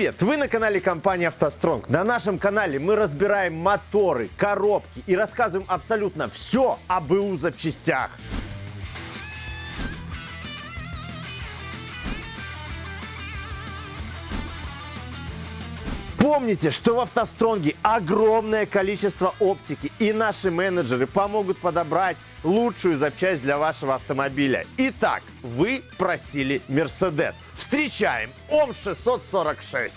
Привет! Вы на канале компании «АвтоСтронг». На нашем канале мы разбираем моторы, коробки и рассказываем абсолютно все об БУ запчастях. Помните, что в «АвтоСтронге» огромное количество оптики, и наши менеджеры помогут подобрать лучшую запчасть для вашего автомобиля. Итак, вы просили Mercedes. Встречаем ОМ-646.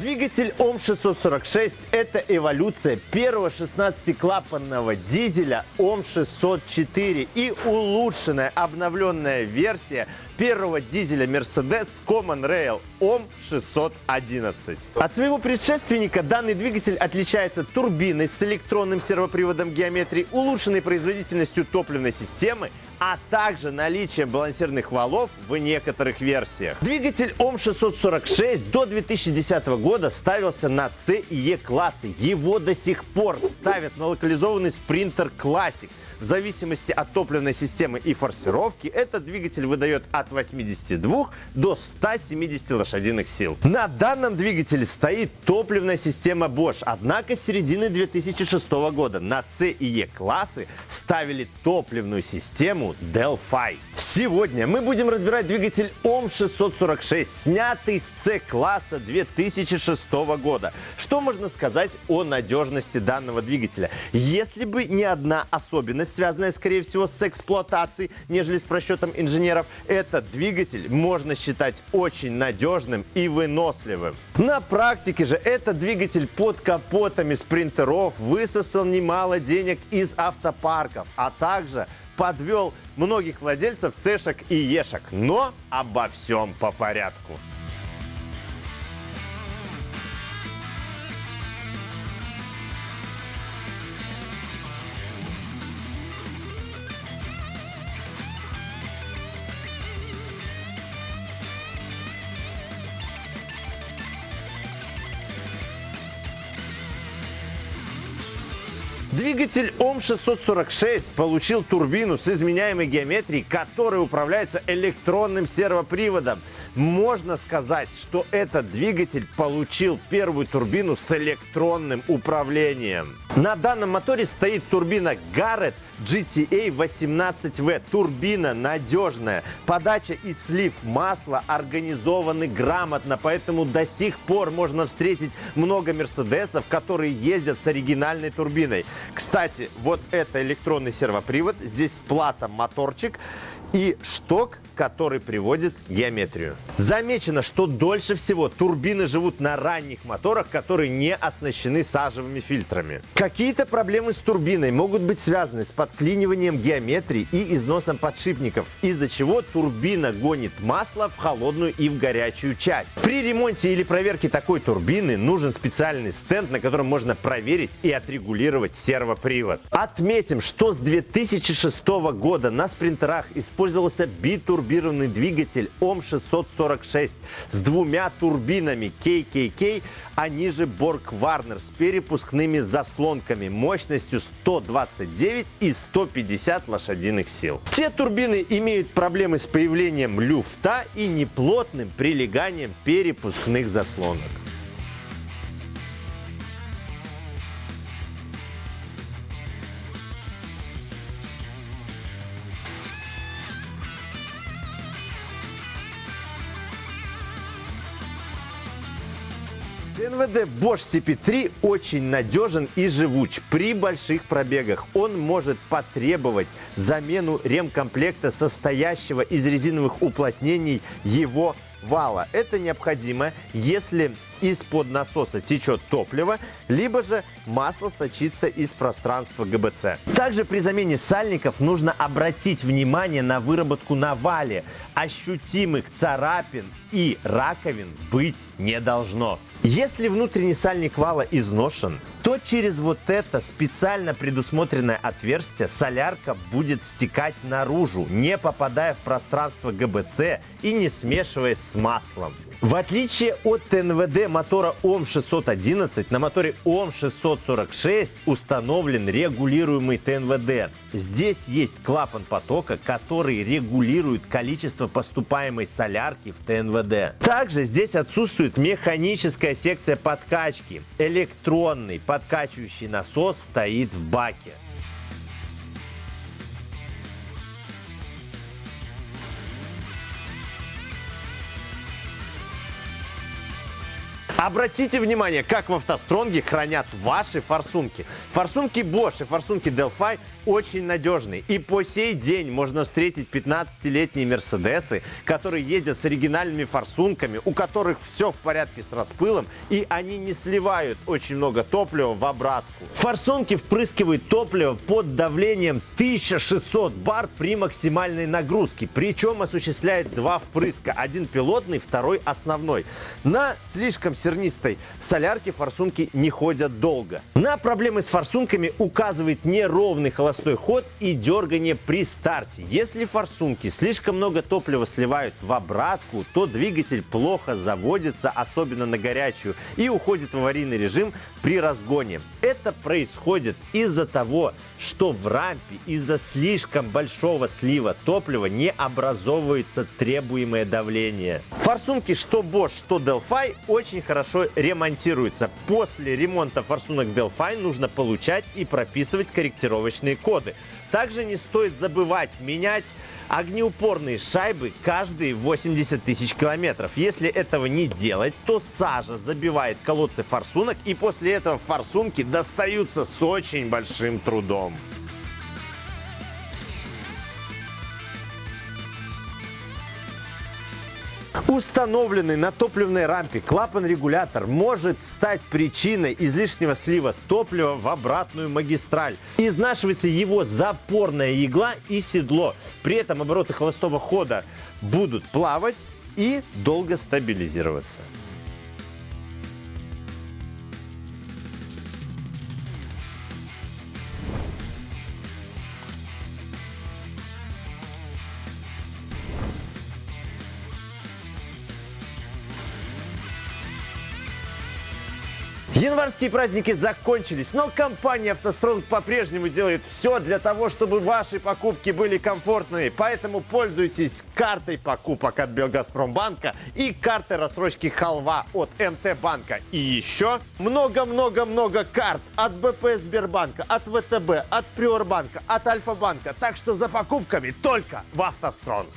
Двигатель ОМ646 – это эволюция первого 16-клапанного дизеля ОМ604 и улучшенная обновленная версия первого дизеля Mercedes Common Rail OM611. От своего предшественника данный двигатель отличается турбиной с электронным сервоприводом геометрии, улучшенной производительностью топливной системы, а также наличием балансирных валов в некоторых версиях. Двигатель ОМ646 до 2010 года ставился на C и E классы. Его до сих пор ставят на локализованный спринтер Classic. В зависимости от топливной системы и форсировки, этот двигатель выдает от 82 до 170 лошадиных сил. На данном двигателе стоит топливная система Bosch, однако с середины 2006 года на C и E классы ставили топливную систему Delphi. Сегодня мы будем разбирать двигатель ОМ646, снятый с C-класса 2006 года. Что можно сказать о надежности данного двигателя? Если бы не одна особенность, связанная, скорее всего, с эксплуатацией, нежели с просчетом инженеров, этот двигатель можно считать очень надежным и выносливым. На практике же этот двигатель под капотами спринтеров высосал немало денег из автопарков, а также подвел многих владельцев цешек и ешек. Но обо всем по порядку. Двигатель ОМ646 получил турбину с изменяемой геометрией, которая управляется электронным сервоприводом. Можно сказать, что этот двигатель получил первую турбину с электронным управлением. На данном моторе стоит турбина Garrett GTA 18V. Турбина надежная. Подача и слив масла организованы грамотно, поэтому до сих пор можно встретить много мерседесов, которые ездят с оригинальной турбиной. Кстати, вот это электронный сервопривод. Здесь плата моторчик и шток, который приводит геометрию. Замечено, что дольше всего турбины живут на ранних моторах, которые не оснащены сажевыми фильтрами. Какие-то проблемы с турбиной могут быть связаны с подклиниванием геометрии и износом подшипников, из-за чего турбина гонит масло в холодную и в горячую часть. При ремонте или проверке такой турбины нужен специальный стенд, на котором можно проверить и отрегулировать сервопривод. Отметим, что с 2006 года на спринтерах использовался битурбированный двигатель ОМ-646 с двумя турбинами KKK, а ниже Borg-Warner с перепускными заслонками мощностью 129 и 150 лошадиных сил. Те турбины имеют проблемы с появлением люфта и неплотным прилеганием перепускных заслонок. НВД Bosch CP3 очень надежен и живуч при больших пробегах. Он может потребовать замену ремкомплекта, состоящего из резиновых уплотнений его вала. Это необходимо, если из-под насоса течет топливо, либо же масло сочится из пространства ГБЦ. Также при замене сальников нужно обратить внимание на выработку на вале. Ощутимых царапин и раковин быть не должно. Если внутренний сальник вала изношен, то через вот это специально предусмотренное отверстие солярка будет стекать наружу, не попадая в пространство ГБЦ и не смешиваясь с маслом. В отличие от ТНВД мотора ОМ611, на моторе ОМ646 установлен регулируемый ТНВД. Здесь есть клапан потока, который регулирует количество поступаемой солярки в ТНВД. Также здесь отсутствует механическая секция подкачки. Электронный подкачивающий насос стоит в баке. Обратите внимание, как в автостронге хранят ваши форсунки. Форсунки Bosch и форсунки Delphi очень надежные. И по сей день можно встретить 15-летние Мерседесы, которые ездят с оригинальными форсунками, у которых все в порядке с распылом, и они не сливают очень много топлива в обратку. Форсунки впрыскивают топливо под давлением 1600 бар при максимальной нагрузке. Причем осуществляет два впрыска. Один пилотный, второй основной. На слишком серьезном зернистой солярки форсунки не ходят долго. На проблемы с форсунками указывает неровный холостой ход и дергание при старте. Если форсунки слишком много топлива сливают в обратку, то двигатель плохо заводится, особенно на горячую, и уходит в аварийный режим при разгоне. Это происходит из-за того, что в рампе из-за слишком большого слива топлива не образовывается требуемое давление. Форсунки что Bosch, что Delphi очень хорошо ремонтируется. После ремонта форсунок Delphi нужно получать и прописывать корректировочные коды. Также не стоит забывать менять огнеупорные шайбы каждые 80 тысяч километров. Если этого не делать, то сажа забивает колодцы форсунок и после этого форсунки достаются с очень большим трудом. Установленный на топливной рампе клапан-регулятор может стать причиной излишнего слива топлива в обратную магистраль. Изнашивается его запорная игла и седло. При этом обороты холостого хода будут плавать и долго стабилизироваться. Январские праздники закончились, но компания «АвтоСтронг» по-прежнему делает все для того, чтобы ваши покупки были комфортными. Поэтому пользуйтесь картой покупок от Белгазпромбанка и картой рассрочки «Халва» от МТ-банка. И еще много-много-много карт от БП Сбербанка, от ВТБ, от Приорбанка, от Альфа-банка. Так что за покупками только в «АвтоСтронг».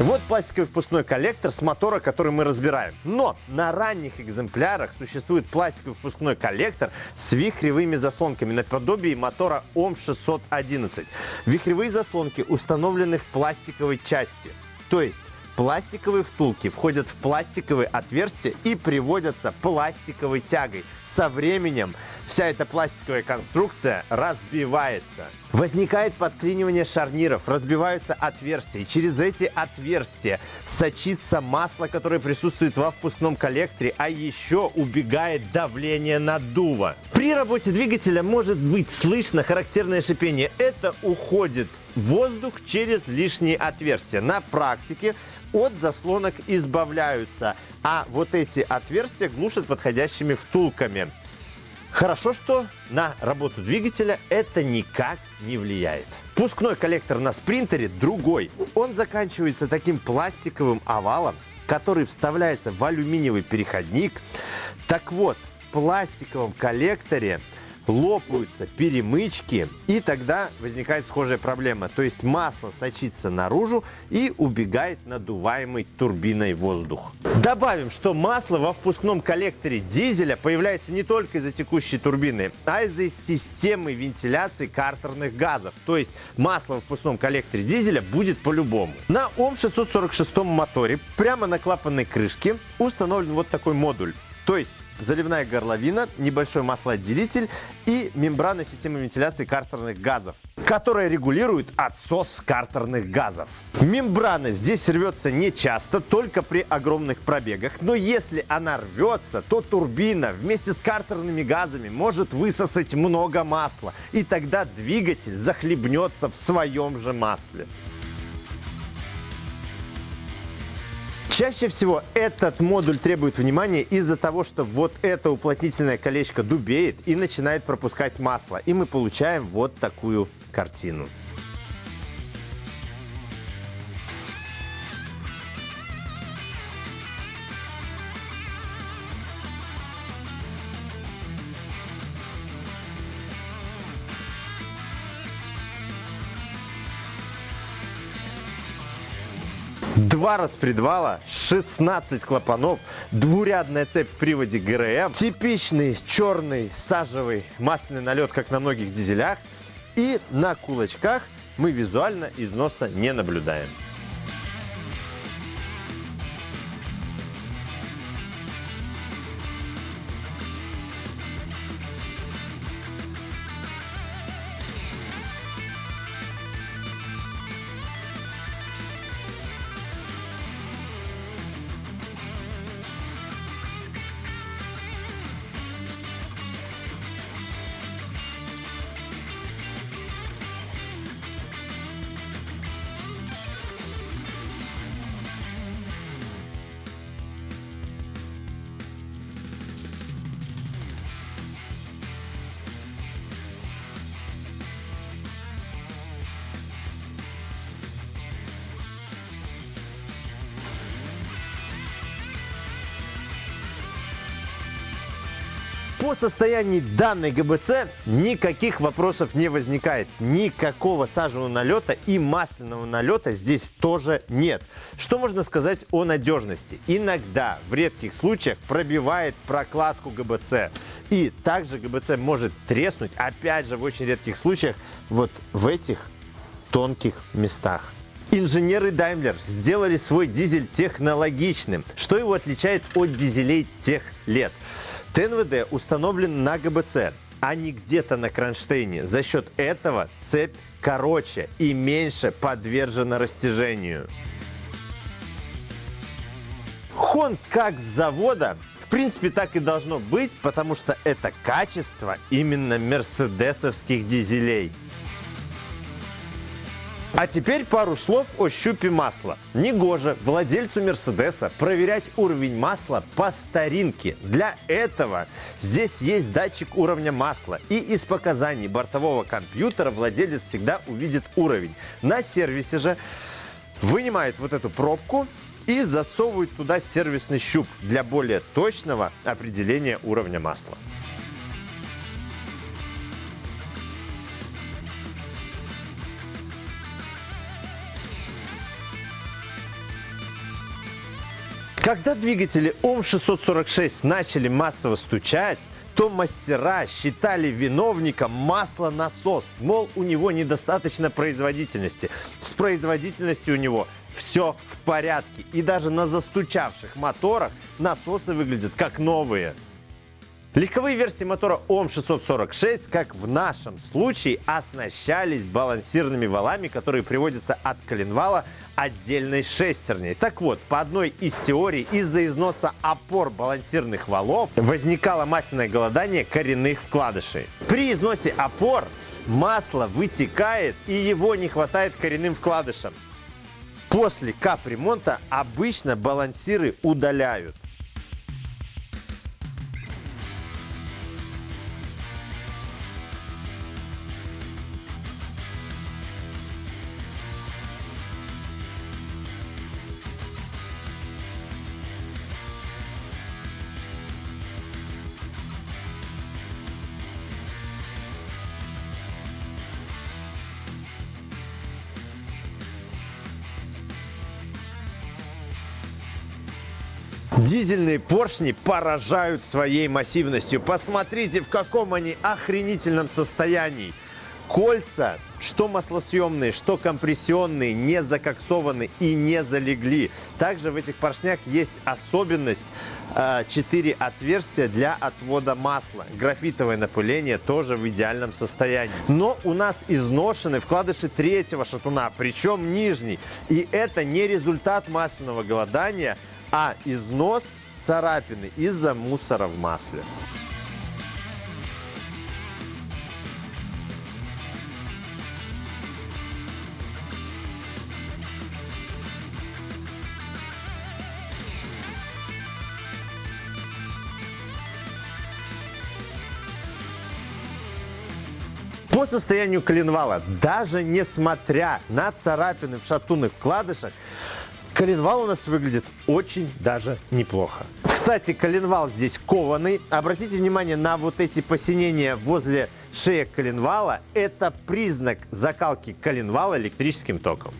Вот пластиковый впускной коллектор с мотора, который мы разбираем. Но на ранних экземплярах существует пластиковый впускной коллектор с вихревыми заслонками наподобие мотора ОМ611. Вихревые заслонки установлены в пластиковой части. То есть Пластиковые втулки входят в пластиковые отверстия и приводятся пластиковой тягой. Со временем вся эта пластиковая конструкция разбивается. Возникает подклинивание шарниров, разбиваются отверстия. Через эти отверстия сочится масло, которое присутствует во впускном коллекторе, а еще убегает давление наддува. При работе двигателя может быть слышно характерное шипение. Это уходит воздух через лишние отверстия. На практике от заслонок избавляются, а вот эти отверстия глушат подходящими втулками. Хорошо, что на работу двигателя это никак не влияет. Пускной коллектор на спринтере другой. Он заканчивается таким пластиковым овалом, который вставляется в алюминиевый переходник. Так вот, в пластиковом коллекторе лопаются перемычки, и тогда возникает схожая проблема. То есть масло сочится наружу и убегает надуваемый турбиной воздух. Добавим, что масло во впускном коллекторе дизеля появляется не только из-за текущей турбины, а из-за системы вентиляции картерных газов. То есть масло в впускном коллекторе дизеля будет по-любому. На ОМ-646 моторе прямо на клапанной крышке установлен вот такой модуль То есть заливная горловина, небольшой маслоотделитель и мембрана системы вентиляции картерных газов, которая регулирует отсос картерных газов. Мембрана здесь рвется не часто, только при огромных пробегах, но если она рвется, то турбина вместе с картерными газами может высосать много масла, и тогда двигатель захлебнется в своем же масле. Чаще всего этот модуль требует внимания из-за того, что вот это уплотнительное колечко дубеет и начинает пропускать масло. И мы получаем вот такую картину. Два распредвала, 16 клапанов, двурядная цепь в приводе ГРМ, типичный черный сажевый масляный налет, как на многих дизелях. И на кулачках мы визуально износа не наблюдаем. По состоянию данной ГБЦ никаких вопросов не возникает. Никакого сажевого налета и масляного налета здесь тоже нет. Что можно сказать о надежности? Иногда, в редких случаях, пробивает прокладку ГБЦ. И также ГБЦ может треснуть, опять же, в очень редких случаях, вот в этих тонких местах. Инженеры Daimler сделали свой дизель технологичным. Что его отличает от дизелей тех лет? ТНВД установлен на ГБЦ, а не где-то на кронштейне. За счет этого цепь короче и меньше подвержена растяжению. Хон как с завода, в принципе, так и должно быть, потому что это качество именно мерседесовских дизелей. А теперь пару слов о щупе масла. Негоже владельцу Мерседеса проверять уровень масла по старинке. Для этого здесь есть датчик уровня масла. И из показаний бортового компьютера владелец всегда увидит уровень. На сервисе же вынимает вот эту пробку и засовывает туда сервисный щуп для более точного определения уровня масла. Когда двигатели ОМ-646 начали массово стучать, то мастера считали виновником маслонасос. Мол, у него недостаточно производительности. С производительностью у него все в порядке. И даже на застучавших моторах насосы выглядят как новые. Легковые версии мотора ОМ646, как в нашем случае, оснащались балансирными валами, которые приводятся от коленвала отдельной шестерней. Так вот, по одной из теорий, из-за износа опор балансирных валов возникало масляное голодание коренных вкладышей. При износе опор масло вытекает и его не хватает коренным вкладышам. После капремонта обычно балансиры удаляют. Дизельные поршни поражают своей массивностью. Посмотрите, в каком они охренительном состоянии. Кольца, что маслосъемные, что компрессионные, не закоксованы и не залегли. Также в этих поршнях есть особенность 4 отверстия для отвода масла. Графитовое напыление тоже в идеальном состоянии. Но у нас изношены вкладыши третьего шатуна, причем нижний. И это не результат масляного голодания, а износ царапины из-за мусора в масле. По состоянию коленвала, даже несмотря на царапины в шатунных вкладышах, коленвал у нас выглядит очень даже неплохо. Кстати, коленвал здесь кованый. Обратите внимание на вот эти посинения возле шеек коленвала. Это признак закалки коленвала электрическим током.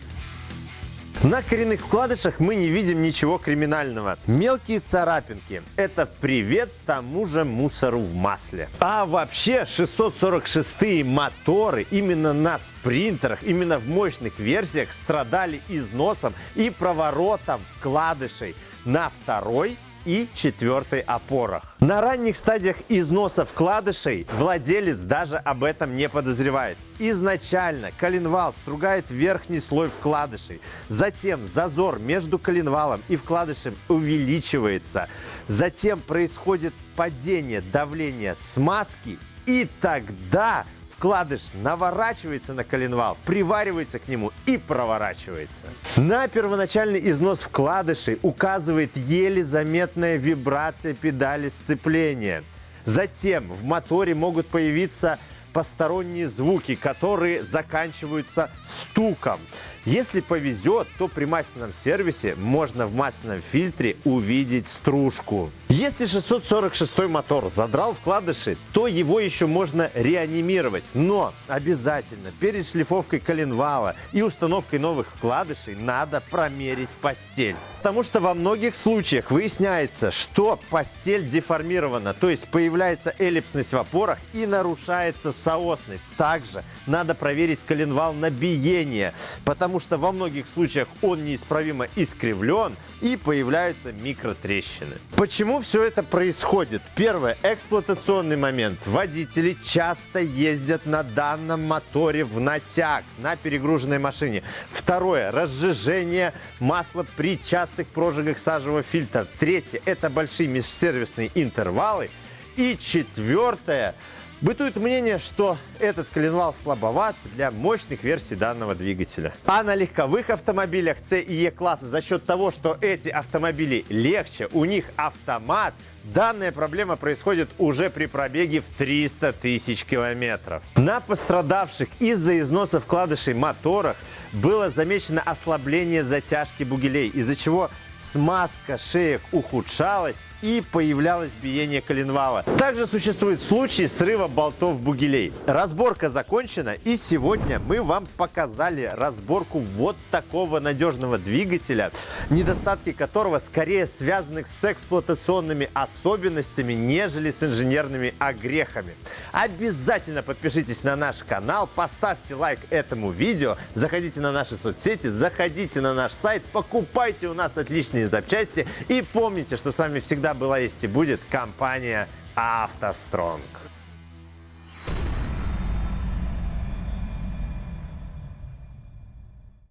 На коренных вкладышах мы не видим ничего криминального. Мелкие царапинки – это привет тому же мусору в масле. А вообще 646 моторы именно на спринтерах, именно в мощных версиях страдали износом и проворотом вкладышей на второй и четвертой опорах. На ранних стадиях износа вкладышей владелец даже об этом не подозревает. Изначально коленвал стругает верхний слой вкладышей, затем зазор между коленвалом и вкладышем увеличивается, затем происходит падение давления смазки и тогда вкладыш наворачивается на коленвал, приваривается к нему и проворачивается. На первоначальный износ вкладышей указывает еле заметная вибрация педали сцепления. Затем в моторе могут появиться посторонние звуки, которые заканчиваются стуком. Если повезет, то при масляном сервисе можно в масляном фильтре увидеть стружку. Если 646 мотор задрал вкладыши, то его еще можно реанимировать. Но обязательно перед шлифовкой коленвала и установкой новых вкладышей надо промерить постель. Потому что во многих случаях выясняется, что постель деформирована, то есть появляется эллипсность в опорах и нарушается соосность. Также надо проверить коленвал на биение, потому что во многих случаях он неисправимо искривлен и появляются микротрещины. Почему все это происходит? Первое. Эксплуатационный момент. Водители часто ездят на данном моторе в натяг на перегруженной машине. Второе. Разжижение масла при частых прожигах сажевого фильтра. Третье. Это большие межсервисные интервалы. И четвертое. Бытует мнение, что этот коленвал слабоват для мощных версий данного двигателя. А на легковых автомобилях C и E класса за счет того, что эти автомобили легче, у них автомат, данная проблема происходит уже при пробеге в 300 тысяч километров. На пострадавших из-за износа вкладышей моторах было замечено ослабление затяжки бугелей, из-за чего смазка шеек ухудшалась и появлялось биение коленвала. Также существуют случаи срыва болтов бугелей. Разборка закончена и сегодня мы вам показали разборку вот такого надежного двигателя, недостатки которого скорее связаны с эксплуатационными особенностями, нежели с инженерными огрехами. Обязательно подпишитесь на наш канал, поставьте лайк этому видео, заходите на наши соцсети, заходите на наш сайт, покупайте у нас отличные запчасти и помните, что с вами всегда была, есть и будет компания «АвтоСтронг».